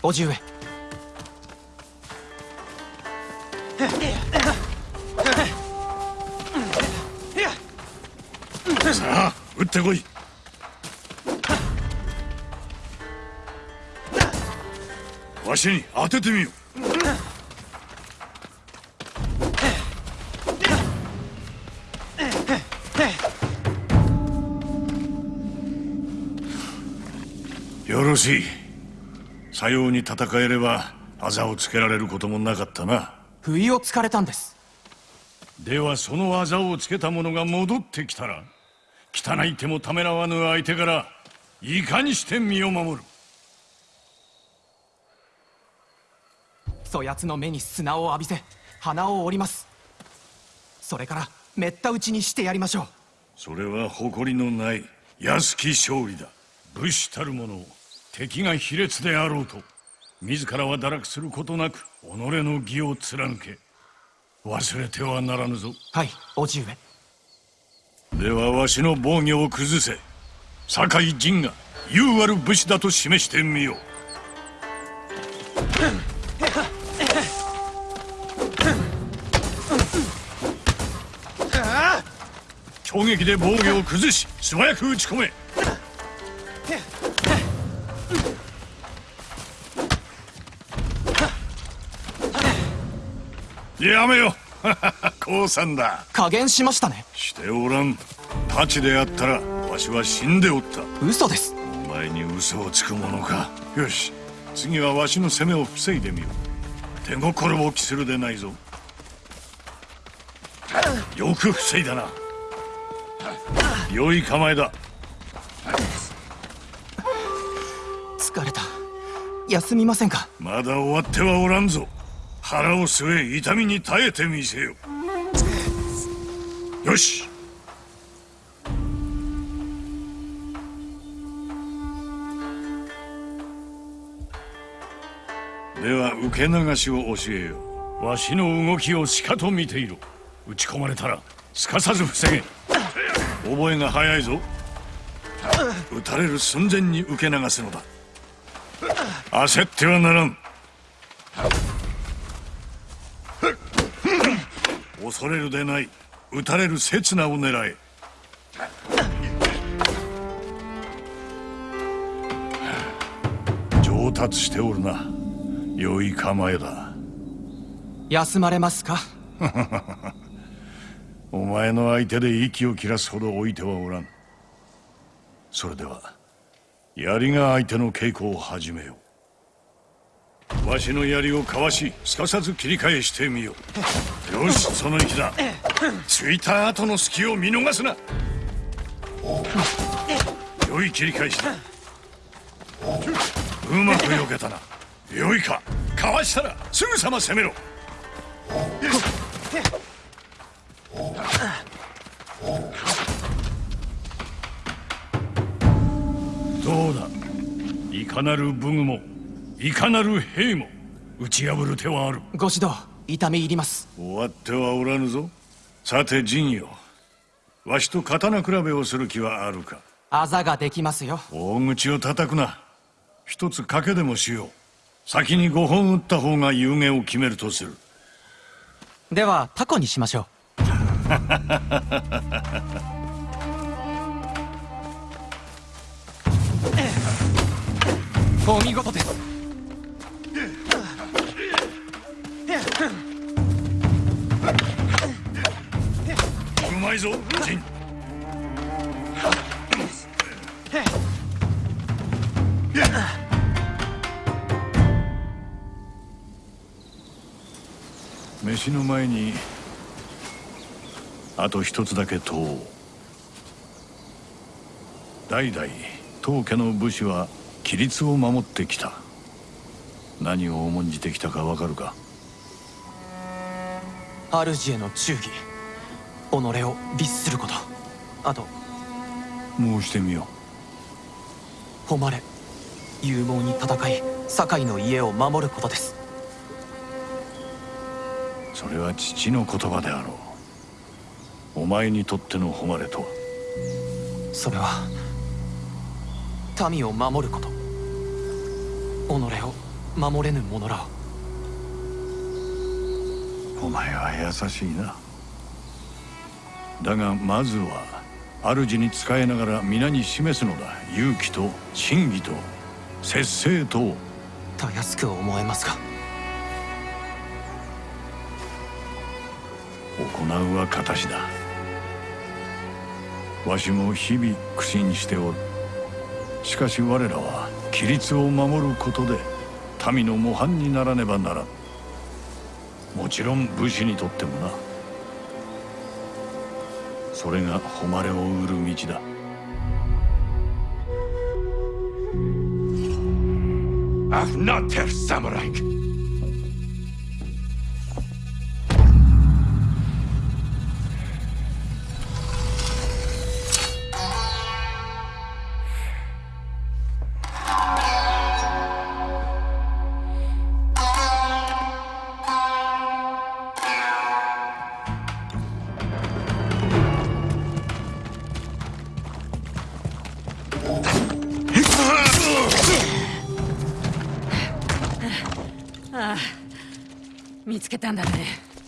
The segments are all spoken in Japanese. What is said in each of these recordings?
叔父上。さあ撃ってこい。わしに当ててみよよろしい。さように戦えればあざをつけられることもなかったな。不意をつかれたんです。ではそのあざをつけた者が戻ってきたら汚い手もためらわぬ相手からいかにして身を守る。そやつの目に砂を浴びせ鼻を折ります。それからめった打ちにしてやりましょう。それは誇りのない安き勝利だ。武士たる者敵が卑劣であろうと自らは堕落することなく己の義を貫け。忘れてはならぬぞ。はい叔父上。ではわしの防御を崩せ。酒井陣が優ある武士だと示してみよう。攻撃で防御を崩し素早く打ち込めやめよ。降参だ。加減しましたね。しておらん。太刀であったらわしは死んでおった。嘘です。お前に嘘をつくものか。よし。次はわしの攻めを防いでみよう。手心を期するでないぞ。よく防いだな。良い構えだ。疲れた。休みませんか？まだ終わってはおらんぞ腹を据え痛みに耐えてみせよ。よし。では受け流しを教えよ。わしの動きをしかと見ていろ。打ち込まれたらすかさず防げ。覚えが早いぞ。撃たれる寸前に受け流すのだ。焦ってはならん。恐れるでない撃たれる刹那を狙え。上達しておるな。良い構えだ。休まれますか？お前の相手で息を切らすほど置いてはおらん。それでは槍が相手の稽古を始めよう。わしの槍をかわしすかさず切り返してみようよしその息だ。ついた後の隙を見逃すな。良い切り返しだ。うまく避けたな。良いか。かわしたらすぐさま攻めろ。どうだ？いかなる武具もいかなる兵も打ち破る手はある。ご指導痛み入ります。終わってはおらぬぞ。さて陣よ。わしと刀比べをする気はあるか？あざができますよ。大口を叩くな。一つ賭けでもしよう。先に5本打った方が有言を決めるとする。ではタコにしましょう。お見事ですまいぞ陣飯の前にあと一つだけ問おう。代々当家の武士は規律を守ってきた。何を重んじてきたかわかるか？主への忠義己を律すること。あと申してみよ誉れ勇猛に戦い堺の家を守ることです。うそれは父の言葉であろう。お前にとっての誉れとは。それは民を守ること。己を守れぬ者らを。お前は優しいなだがまずは主に仕えながら皆に示すのだ勇気と真義と節制とをたやすく思えますが行うは形だ。わしも日々苦心しておる。しかし我らは規律を守ることで民の模範にならねばならん。もちろん武士にとってもなそれが誉れを売る道だ。Afnater Samurai! 見つけたんだね。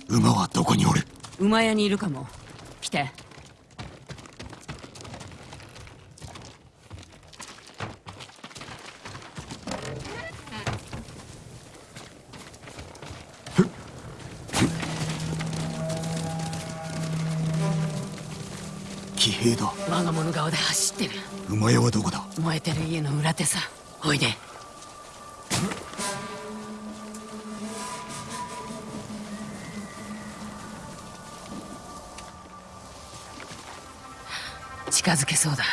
馬はどこにおる？馬屋にいるかも。来て。騎兵だ。我が物顔で走ってる馬屋はどこだ？燃えてる家の裏手さ。おいで。近づけそうだ。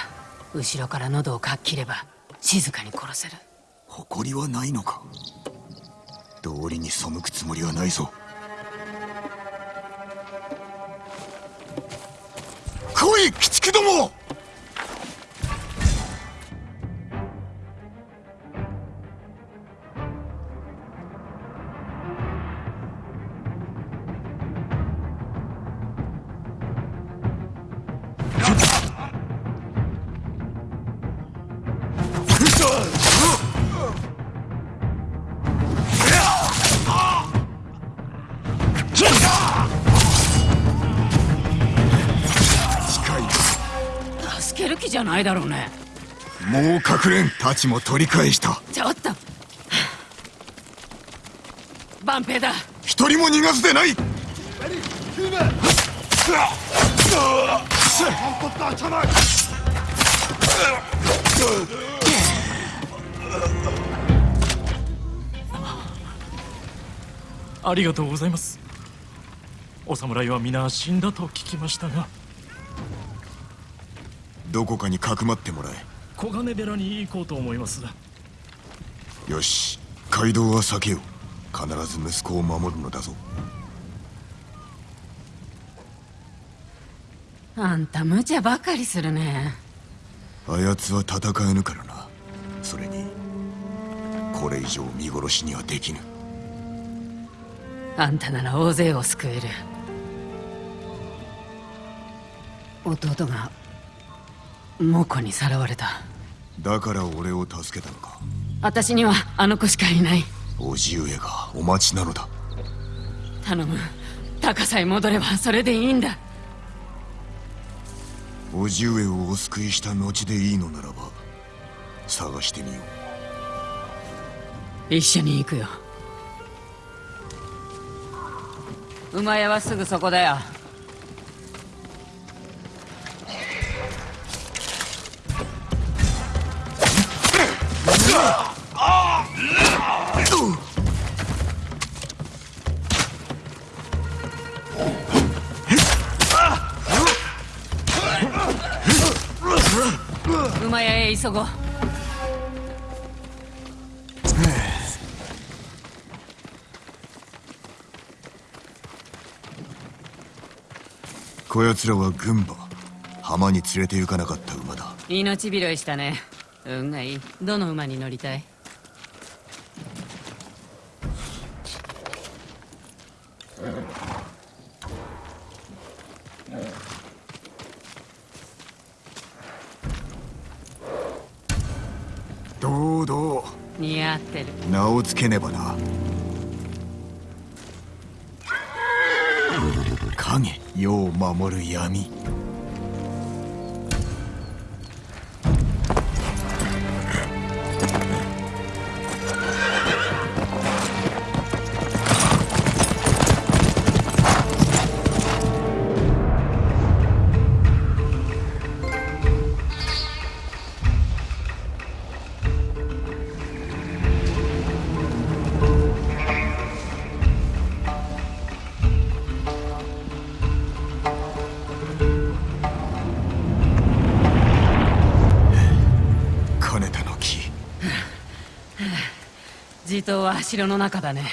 後ろから喉をかっ切れば静かに殺せる。誇りはないのか？道理に背くつもりはないぞ。来い鬼畜どもじゃないだろうね。もう隠れん太刀も取り返した。ちょっと。万平だ。一人も逃がすでない。ありがとうございます。お侍は皆死んだと聞きましたがどこかにかくまってもら小金寺に行こうと思います。えよし。街道は避けよう。必ず息子を守るのだぞ。あんた無茶ばかりするね。あやつは戦えぬからな。それにこれ以上見殺しにはできぬ。あんたなら大勢を救える。弟が猛虎にさらわれた。だから俺を助けたのか。私にはあの子しかいない。叔父上がお待ちなのだ。頼む。高さえ戻ればそれでいいんだ。叔父上をお救いした後でいいのならば探してみよ一緒に行くよ。馬屋はすぐそこだよへ急ご こやつらは軍馬。浜に連れて行かなかった馬だ。命拾いしたね。運がいい。どの馬に乗りたい？堂々。似合ってる。名を付けねばな。影世を守る闇地頭は城の中だね。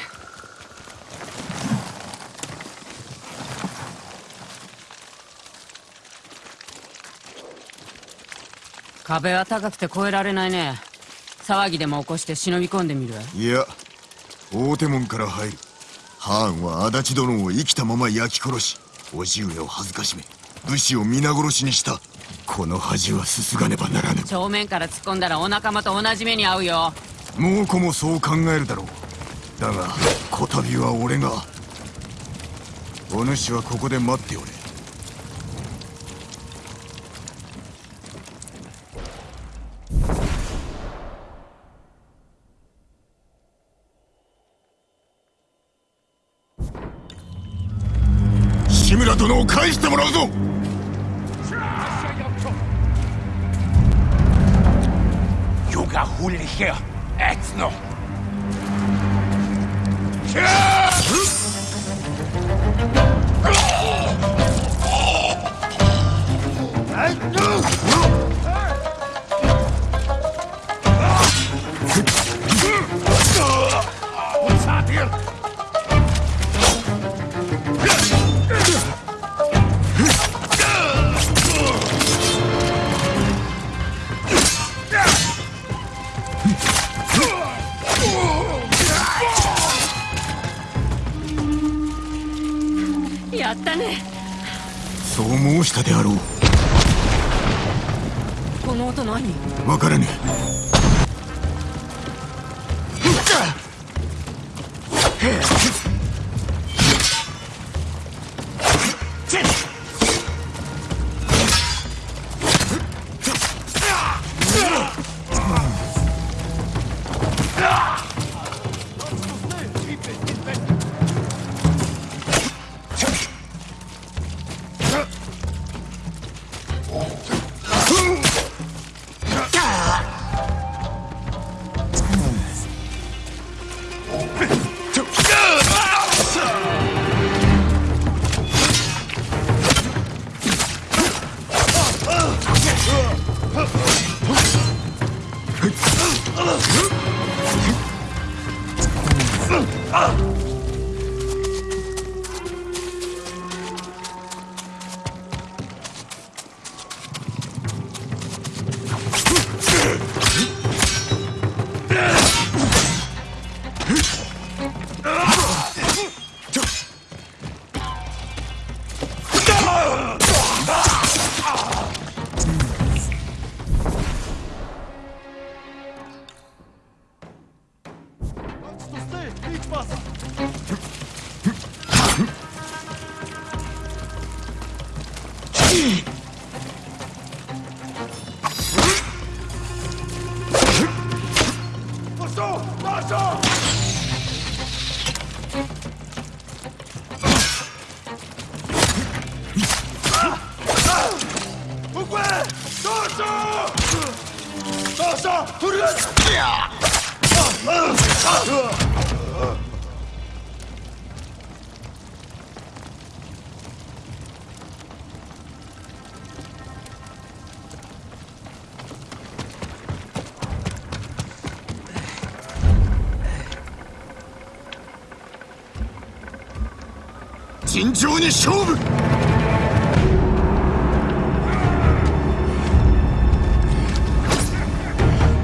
壁は高くて越えられないね。騒ぎでも起こして忍び込んでみる。いや大手門から入るハーンは足立殿を生きたまま焼き殺し叔父上を恥ずかしめ武士を皆殺しにした。この恥はすすがねばならぬ。正面から突っ込んだらお仲間と同じ目に遭うよ猛虎もそう考えるだろう。だがこたびは俺が。お主はここで待っておれ。志村殿を返してもらうぞ。Juga hulliger, ätsno! やそう申したであろう。この音何？わからぬ尋常に勝負。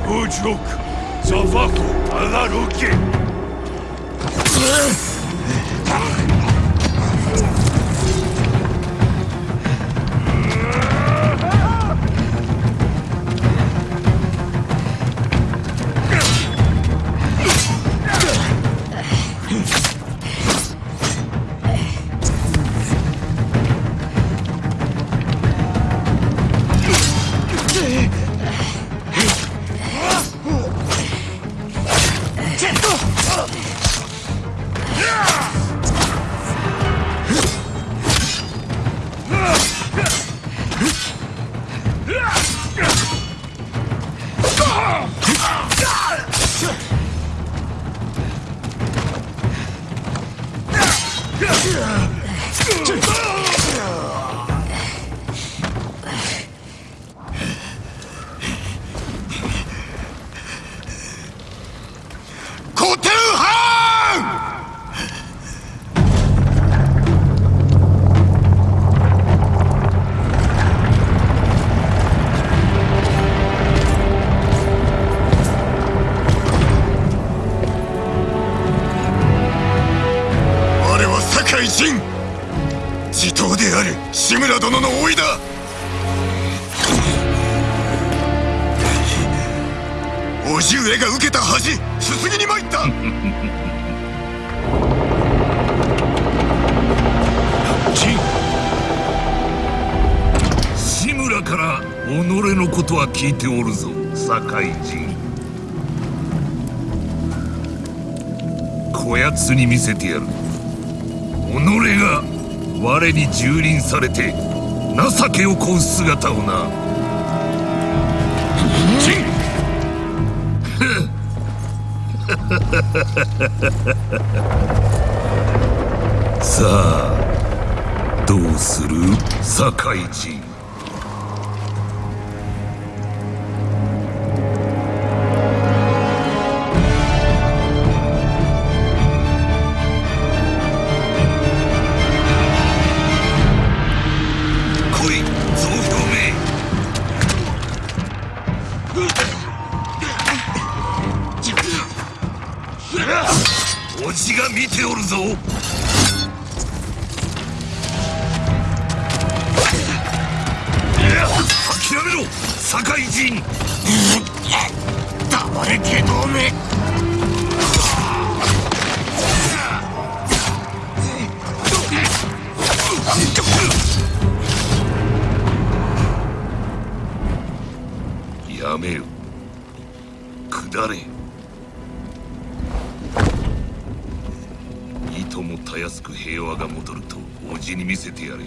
Uçluk, Zafaku, Alaruki! 地頭である。志村殿の甥だ。叔父上が受けた恥。すすぎに参った。ジン。志村から己のことは聞いておるぞ。堺人こやつに見せてやる。己が我に蹂躙されて情けをこう姿をな。ジン さあどうする？堺人堺人。黙れけどめ。やめよ下れ。いともたやすく平和が戻るとおじに見せてやれ。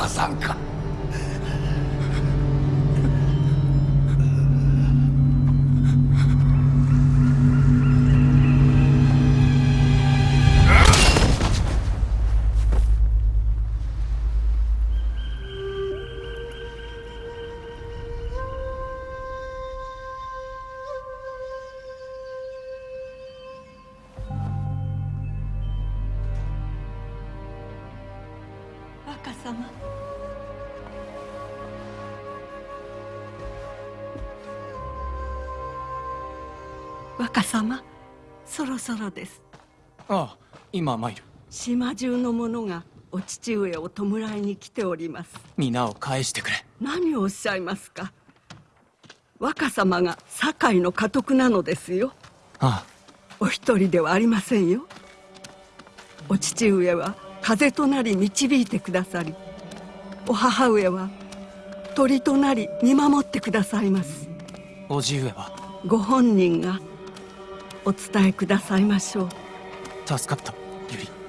火山か。若様そろそろです。ああ今参る。島中の者がお父上を弔いに来ております。皆を返してくれ。何をおっしゃいますか？若様が堺の家督なのですよ。あお一人ではありませんよ。お父上は風となり導いてくださりお母上は鳥となり見守ってくださいます。あおじ上は？ご本人がお伝えくださいましょう。助かったゆり